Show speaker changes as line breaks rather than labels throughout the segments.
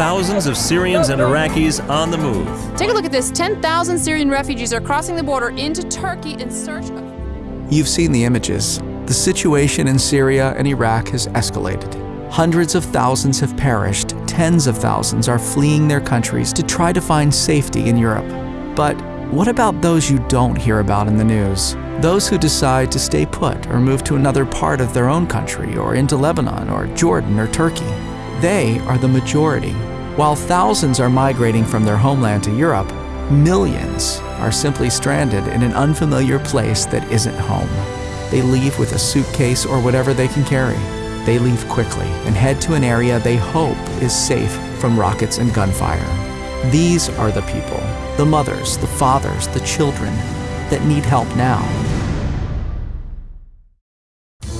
thousands of Syrians and Iraqis on the move.
Take a look at this 10,000 Syrian refugees are crossing the border into Turkey in search of.
You've seen the images. The situation in Syria and Iraq has escalated. Hundreds of thousands have perished, tens of thousands are fleeing their countries to try to find safety in Europe. But what about those you don't hear about in the news? Those who decide to stay put or move to another part of their own country or into Lebanon or Jordan or Turkey. They are the majority. While thousands are migrating from their homeland to Europe, millions are simply stranded in an unfamiliar place that isn't home. They leave with a suitcase or whatever they can carry. They leave quickly and head to an area they hope is safe from rockets and gunfire. These are the people, the mothers, the fathers, the children, that need help now.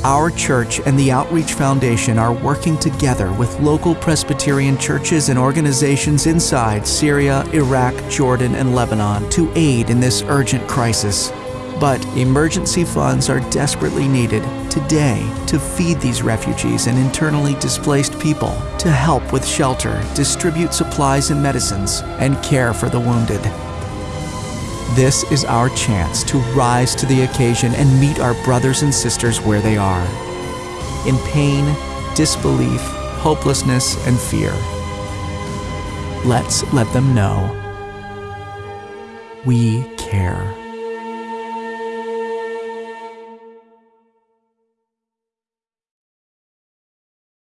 Our church and the Outreach Foundation are working together with local Presbyterian churches and organizations inside Syria, Iraq, Jordan, and Lebanon to aid in this urgent crisis. But emergency funds are desperately needed today to feed these refugees and internally displaced people, to help with shelter, distribute supplies and medicines, and care for the wounded. This is our chance to rise to the occasion and meet our brothers and sisters where they are. In pain, disbelief, hopelessness, and fear. Let's let them know we care.